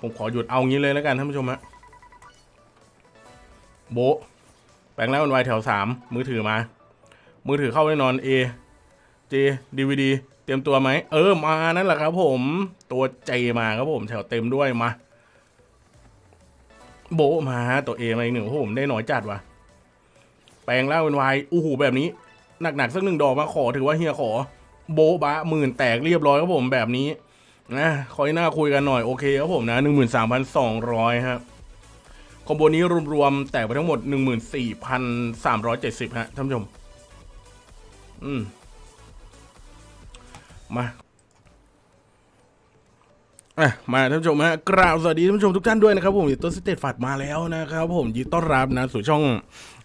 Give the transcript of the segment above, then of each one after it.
ผมขอหยุดเอางี้เลยแล้วกันท่านผู้ชมฮะโบะแปลงแล้วมันไวแถวสามมือถือมา มือถือเข้าแน่นอน A J DVD เตรียมตัวไหม เออมานั่นแหละครับผมตัวใจมาครับผมแถวเต็มด้วยมา โบมาตัว A มาอีกหนึ่งโอ้โหผมได้หน่อยจัดว่ะ แปลงแล้วเป็นไวอู้หูแบบนี้หนักๆสักหนึ่งดอกมาขอถือว่าเฮียขอ โบะบะหมื่นแตกเรียบร้อยครับผมแบบนี้ นะคอยหน้าคุยกันหน่อยโอเคครับผมนะหนึ่งหมื่นสามพันสองร้อยครับคอมโบนี้รวมๆแตกไปทั้งหมดหนึ่งหมื่นสี่พันสามร้อยเจ็ดสิบฮะท่านผู้ชม อืม มาอะมาท่านผู้ชมฮะกราบสวัสดีท่านผู้ชมทุกท่านด้วยนะครับผมตัวสเตตฟัดมาแล้วนะครับผมยินดีต้อนรับนะสู่ช่อง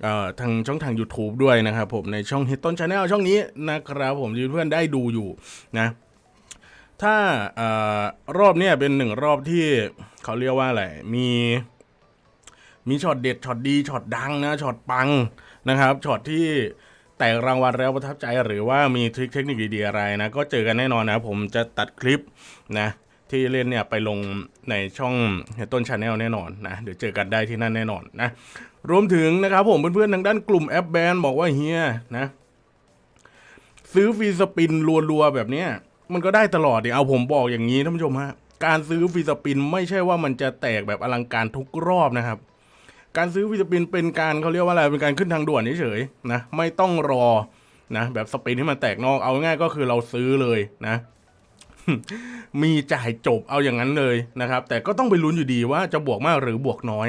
เอ่อทางช่องทาง YouTube ด้วยนะครับผมในช่อง h i t ต้นชาแนลช่องนี้นะครับผมที่เพื่อนได้ดูอยู่นะ ถ้ารอบเนี้ยเป็นหนึ่งรอบที่เขาเรียกว่าอะไร มีมีช็อตเด็ดช็อตดีช็อตดังนะช็อตปังนะครับช็อตที่แตกรางวัลแล้วประทับใจหรือว่ามี trick เทคนิคดีๆอะไรนะ ก็เจอกันแน่นอนนะ ผมจะตัดคลิปนะที่เล่นเนี่ยไปลงในช่องต้น channel แน่นอนนะ เดี๋ยวเจอกันได้ที่นั่นแน่นอนนะ รวมถึงนะครับผมเพื่อนๆทางด้านกลุ่มแอปแบนบอกว่าเฮียนะ ซื้อฟรีสปินรัวๆแบบเนี้ย มันก็ได้ตลอดดิเอาผมบอกอย่างนี้ท่านผู้ชมฮะการซื้อฟีสปินไม่ใช่ว่ามันจะแตกแบบอลังการทุกรอบนะครับ การซื้อฟีสปินเป็นการเขาเรียกว่าอะไรเป็นการขึ้นทางด่วนเฉยๆนะไม่ต้องรอนะแบบสปินที่มันแตกนอกเอาง่ายก็คือเราซื้อเลยนะมีจ่ายจบเอาอย่างนั้นเลยนะครับ แต่ก็ต้องไปลุ้นอยู่ดีว่าจะบวกมากหรือบวกน้อย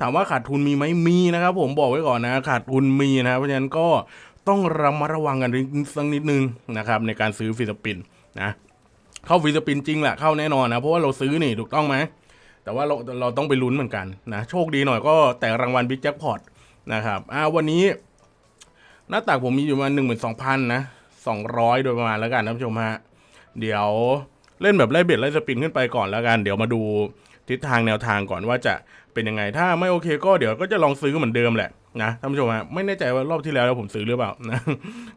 ถามว่าขาดทุนมีไหมมีนะครับ ผมบอกไว้ก่อนนะ ขาดทุนมีนะเพราะฉะนั้นก็ต้องระมัดระวังกันสักนิดนึงนะครับ ในการซื้อฟรีสปิน นะเข้าฟรีสปินจริงแหละเข้าแน่นอนนะ เพราะว่าเราซื้อนี่ถูกต้องไหมแต่ว่าเราเราต้องไปลุ้นเหมือนกันนะ โชคดีหน่อยก็แต่รางวัลบิ๊กแจ็คพอตนะครับอ่าวันนี้ หน้าตักผมมีอยู่ประมาหนึ่งหมื่นสองพันนะสองร้อยโดยประมาณแล้วกันท่านผู้ชมฮะเดี๋ยวเล่นแบบไล่เบ็ดไล่สปินขึ้นไปก่อนแล้วกัน เดี๋ยวมาดูทิศทางแนวทางก่อนว่าจะเป็นยังไง ถ้าไม่โอเคก็เดี๋ยวก็จะลองซื้อเหมือนเดิมแหละนะท่านผู้ชมฮะไม่แน่ใจว่ารอบที่แล้วผมซื้อหรือเปล่านะ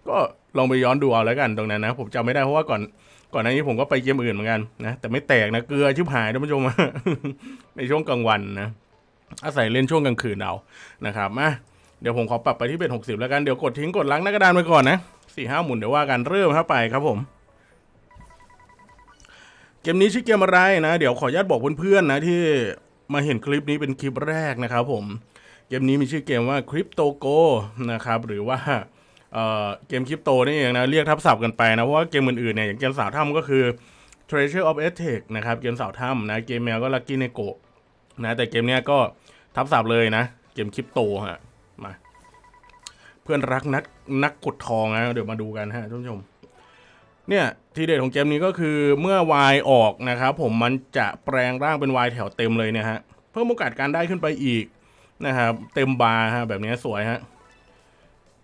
ก็ลองไปย้อนดูเอาแล้วกันตรงนั้นนะ ผมจำไม่ได้เพราะว่าก่อน ก่อนหน้านี้ผมก็ไปเกมอื่นเหมือนกันนะแต่ไม่แตกนะเกลือชิบหายท่านผู้ชมในช่วงกลางวันนะอาศัยเล่นช่วงกลางคืนเอานะครับมาเดี๋ยวผมขอปรับไปที่เป็นหกสิบแล้วกันเดี๋ยวกดทิ้งกดล้างหน้ากระดานไปก่อนนะสี่ห้าหมุนเดี๋ยวว่ากันเริ่มครับไปครับผมเกมนี้ชื่อเกมอะไรนะ เดี๋ยวขออนุญาตบอกเพื่อนๆนะที่มาเห็นคลิปนี้เป็นคลิปแรกนะครับผมเกมนี้มีชื่อเกมว่าคริปโตโกนะครับหรือว่า เกมคริปโตนี่เองนะเรียกทับศัพท์กันไปนะ เพราะว่าเกมอื่นๆเนี่ยอย่างเกมสาวถ้ำก็คือ Treasure of Aztec นะครับเกมสาวถ้ำนะเกมแมวก็ Lucky Neko นะแต่เกมเนี้ยก็ทับศัพท์เลยนะ เกมคริปโตฮะมาเพื่อนรักนักนักกดทองนะเดี๋ยวมาดูกันฮะท่านผู้ชมเนี่ยทีเด็ดของเกมนี้ก็คือเมื่อ Y ออกนะครับผมมันจะแปลงร่างเป็น Y แถวเต็มเลยเนี่ยฮะเพิ่มโอกาสการได้ขึ้นไปอีกนะครับเต็มบาร์ฮะแบบนี้สวยฮะ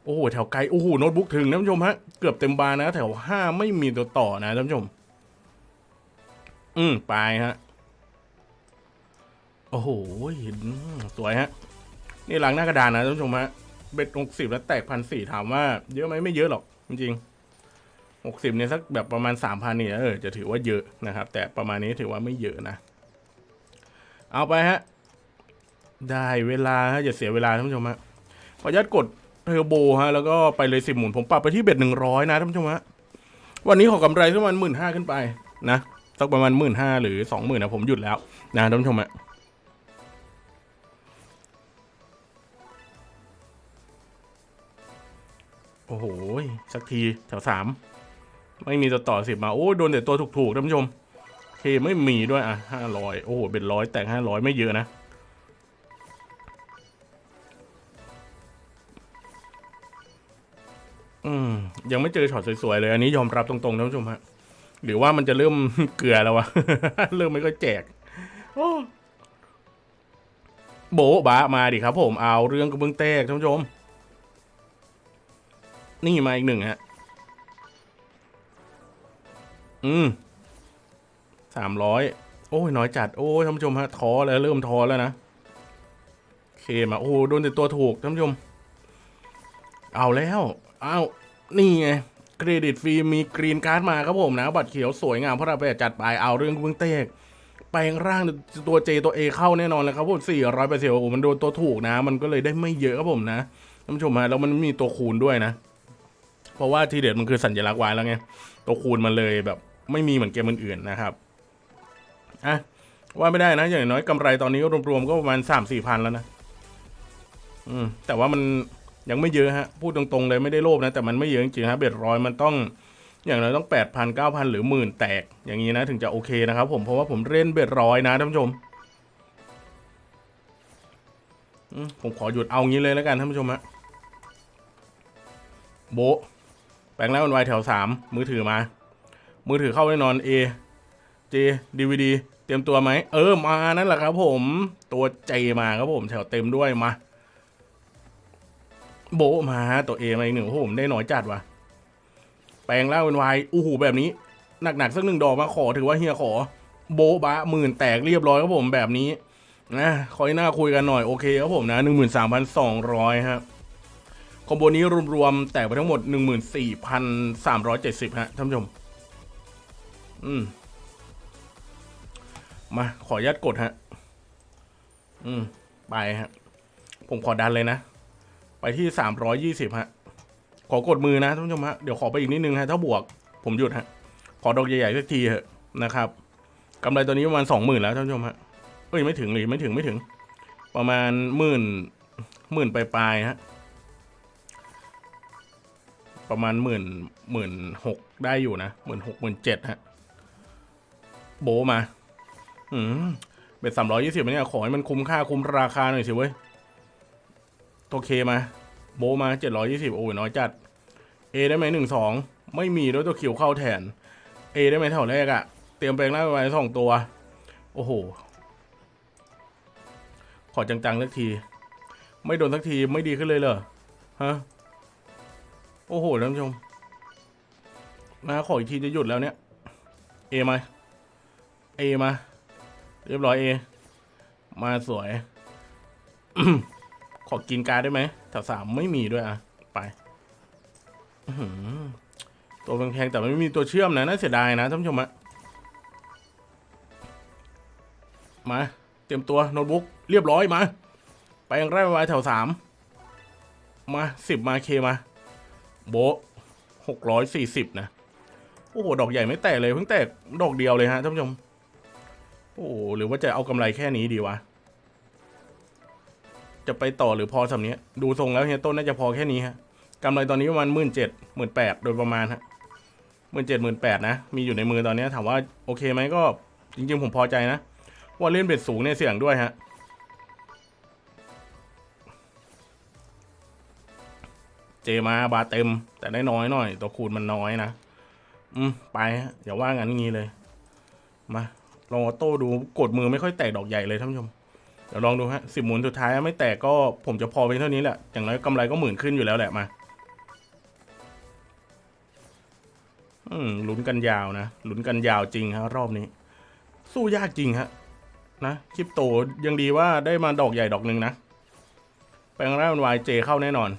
โอ้โหแถวไกลโอ้โหโน้ตบุ๊กถึงท่านผู้ชมฮะเกือบเต็มบาร์นะ แถวห้าไม่มีตัวต่อนะท่านผู้ชม อืมไปฮะโอ้โหเห็นสวยฮะ นี่หลังหน้ากระดานนะท่านผู้ชมฮะเบ็ดหกสิบแล้วแตกพันสี่ถามว่า เยอะไหมไม่เยอะหรอกจริงหกสิบเนี่ยสักแบบประมาณสามพันเนี่ยเออจะถือว่าเยอะนะครับ แต่ประมาณนี้ถือว่าไม่เยอะนะ เอาไปฮะ ได้เวลาฮะอย่าเสียเวลาท่านผู้ชมฮะขออนุญาตกด เทอร์โบฮะ แล้วก็ไปเลยสิบหมุนผมปรับไปที่เบ็ดหนึ่งร้อยนะท่านผู้ชมฮะ วันนี้ขอกำไรประมาณหมื่นห้าขึ้นไปนะ สักประมาณหมื่นห้าหรือสองหมื่นนะผมหยุดแล้วนะท่านผู้ชมฮะโอ้โห สักทีแถวสามไม่มีตัวต่อสิบมา โอ้ยโดนแต่ตัวถูกๆท่านผู้ชมเคไม่มีด้วยอะห้าร้อยโอ้โห เป็นร้อยแต่งห้าร้อยไม่เยอะนะ อืม ยังไม่เจอช็อตสวยๆเลย อันนี้ยอมรับตรงๆท่านผู้ชมฮะหรือว่ามันจะเริ่มเกลือแล้ววะ เริ่มไม่ค่อยแจก โอ้โบะบะมาดิครับผมเอาเรื่องกระเบื้องแตกท่านผู้ชม นี่มาอีกหนึ่งฮะ อืมสามร้อยโอ้ยน้อยจัด โอ้ยท่านผู้ชมฮะท้อแล้วเริ่มท้อแล้วนะเคมาโอ้โดนแต่ตัวถูกท่านผู้ชม เอาแล้ว อาวนี่ไงเครดิตฟรีมีกรีนการ์ดมาครับผมนะ บัตรเขียวสวยงามเพราะเราไปจัดไปเอาเรื่องเบื้องเตกแปลงร่างตัว J ตัว A เข้าแน่นอนเลยครับผม400เปอร์เซ็นต์โอ้โหมันโดนตัวถูกนะ มันก็เลยได้ไม่เยอะครับผมนะท่านผู้ชมฮะแล้วมันมีตัวคูณด้วยนะ เพราะว่าทีเด็ดมันคือสัญลักษณ์ไว้แล้วไงตัวคูณมันเลยแบบไม่มีเหมือนเกมอื่นๆนะครับอะว่าไม่ได้นะ อย่างน้อยกำไรตอนนี้รวมๆก็ประมาณสามสี่พันแล้วนะ อืมแต่ว่ามัน ยังไม่เยอะฮะ พูดตรงๆเลยไม่ได้โลภนะ แต่มันไม่เยอะจริงๆฮะเบ็ดร้อยมันต้องอย่างน้อยต้องแปดพันเก้าพันหรือหมื่นแตกอย่างนี้นะถึงจะโอเคนะครับผมเพราะว่าผมเล่นเบ็ดร้อยนะท่านผู้ชมผมขอหยุดเอางี้เลยแล้วกันท่านผู้ชมฮะโบแปลงแล้วมันวายแถวสามมือถือมา มือถือเข้าแน่นอน A J DVD เตรียมตัวไหม เออมานั่นแหละครับผมตัวเจมาครับผมแถวเต็มด้วยมา โบมาตัวเอมาอีกหนึ่งโอ้โหผมได้น้อยจัดว่ะ แปลงร่างเป็นวายอู้หูแบบนี้ หนักๆสักหนึ่งดอกมาขอถือว่าเฮียขอ โบบะหมื่นแตกเรียบร้อยครับผมแบบนี้นะคอยหน้าคุยกันหน่อยโอเคครับผมนะหนึ่งหมื่นสามพันสองร้อยครับคอมโบนี้รวมๆแตกไปทั้งหมดหนึ่งหมื่นสี่พันสามร้อยเจ็ดสิบฮะท่านผู้ชม อืมมาขออนุญาตกดฮะ อืม ไปฮะ ผมขอดันเลยนะ ไปที่สามร้อยยี่สิบฮะ ขอกดมือนะท่านผู้ชมฮะ เดี๋ยวขอไปอีกนิดนึงฮะ ถ้าบวกผมหยุดฮะ ขอดอกใหญ่ๆสักทีเถอะนะครับกำไรตัวนี้ประมาณสองหมื่นแล้วท่านผู้ชมฮะ เอ้ยไม่ถึงหรือไม่ถึงไม่ถึง ประมาณหมื่นหมื่นปลายๆฮะ ประมาณหมื่นหมื่นหกได้อยู่นะหมื่นหกหมื่นเจ็ดฮะ โบมา อืมเป็นสามร้อยยี่สิบเนี่ยขอให้มันคุ้มค่าคุ้มราคาหน่อยสิเว้ย ตัวเคมา โบมาเจ็ดร้อยี่สิบโอ้ยน้อยจัดเอได้ไหมหนึ่งสองไม่มีด้วยตัวคิวเข้าแทนเอได้ไหมแถวแรกอะเตรียมแปลงร่างไปสองตัว โอ้โห ขอจังๆสักที ไม่โดนสักทีไม่ดีขึ้นเลยเหรอฮะโอ้โหท่านผู้ชมนะขออีกทีจะหยุดแล้วเนี่ยเอมาเอมา เรียบร้อยเอมาสวย อกินการได้ไหมแถวสามไม่มีด้วยอะ ไปตัวแพงๆแต่ไม่มีตัวเชื่อมนะน่าเสียดายนะท่านผู้ชมอะมา เตรียมตัวโน้ตบุ๊กเรียบร้อยมา ไปยังไร่ไว้แถวสามมาสิบมาเคมา โบหกร้อยสี่สิบนะ โอ้โห ดอกใหญ่ไม่แตกเลยเพิ่งแตกดอกเดียวเลยฮะท่านผู้ชม โอ้หรือว่าจะเอากำไรแค่นี้ดีวะ จะไปต่อหรือพอสำนี้ดูทรงแล้วเฮียต้นน่าจะพอแค่นี้ฮะกำไรตอนนี้ประมาณหมื่นเจ็ดหมื่นแปดโดยประมาณฮะหมื่นเจ็ดหมื่นแปดนะ มีอยู่ในมือตอนนี้ถามว่าโอเคไหมก็จริงๆผมพอใจนะ ว่าเล่นเบ็ดสูงเนี่ยเสี่ยงด้วยฮะเจมาบาเต็ม แต่ได้น้อยหน่อย ตัวคูณมันน้อยนะ อืม ไปฮะอย่าว่างั้นงี้เลย มาลองออโต้ดูกดมือไม่ค่อยแตกดอกใหญ่เลยท่านผู้ชม ดี๋ยวลองดูฮะสิบหมุนสุดท้ายไม่แตกก็ผมจะพอไปเท่านี้แหละ อย่างน้อยกำไรก็หมื่นขึ้นอยู่แล้วแหละมา อืมลุ้นกันยาวนะลุ้นกันยาวจริงฮะรอบนี้ สู้ยากจริงฮะ นะคริปโตยังดีว่าได้มาดอกใหญ่ดอกหนึ่งนะแปลงร่างเป็นวายเจเข้าแน่นอน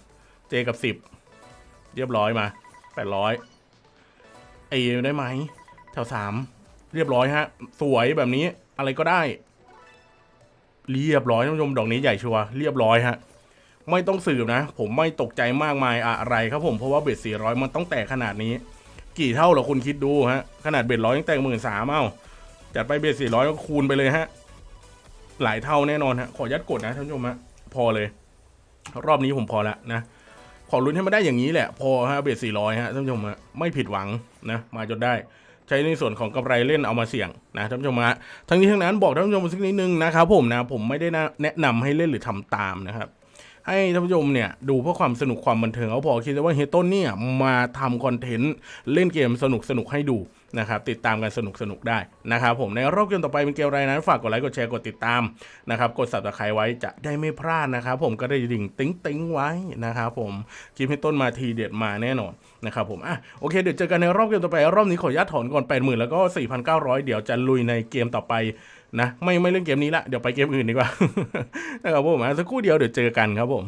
เจกับสิบเรียบร้อยมาแปดร้อยเอได้ไหมแถวสามเรียบร้อยฮะ สวยแบบนี้อะไรก็ได้ เรียบร้อยท่านผู้ชมดอกนี้ใหญ่ชัวร์เรียบร้อยฮะไม่ต้องสืบนะ ผมไม่ตกใจมากมายอะไรครับผมเพราะว่าเบ็ดสี่ร้อยมันต้องแตกขนาดนี้ กี่เท่าเหรอคุณคิดดูฮะขนาดเบ็ดร้อยยังแตกหมื่นสามเอ้าจัดไปเบ็ดสี่ร้อยก็คูณไปเลยฮะ หลายเท่าแน่นอนฮะขอยัดกดนะท่านผู้ชมฮะพอเลย รอบนี้ผมพอละนะขอลุ้นให้มาได้อย่างนี้แหละ พอฮะเบ็ดสี่ร้อยฮะท่านผู้ชมฮะไม่ผิดหวังนะ มาจนได้ ใช้ในส่วนของกำไรเล่นเอามาเสี่ยงนะท่านผู้ชมฮะทั้งนี้ทั้งนั้นบอกท่านผู้ชมสักนิดนึงนะครับผมนะผมไม่ได้แนะนำให้เล่นหรือทำตามนะครับให้ท่านผู้ชมเนี่ยดูเพื่อความสนุกความบันเทิงเอาพอคิดว่าเฮียต้นเนี่ยมาทำ content เล่นเกมสนุกสนุกให้ดู นะครับติดตามกันสนุกสนุกได้นะครับผมในรอบเกมต่อไปเป็นเกมอะไรนั้นฝากกดไลค์กดแชร์กดติดตามนะครับกด subscribe ไว้จะได้ไม่พลาดนะครับผมกดกระดิ่งติ๊งติ๊งไว้นะครับผมคลิปให้ต้นมาทีเด็ดมาแน่นอนนะครับผมอะโอเคเดี๋ยวเจอกันในรอบเกมต่อไปรอบนี้ขออนุญาตถอนก่อน 80,000 แล้วก็ 4,900 เดี๋ยวจะลุยในเกมต่อไปนะไม่ไม่เล่นเกมนี้ละเดี๋ยวไปเกมอื่นดีกว่านะครับผมอะสักครู่เดียวเดี๋ยวเจอกันครับผม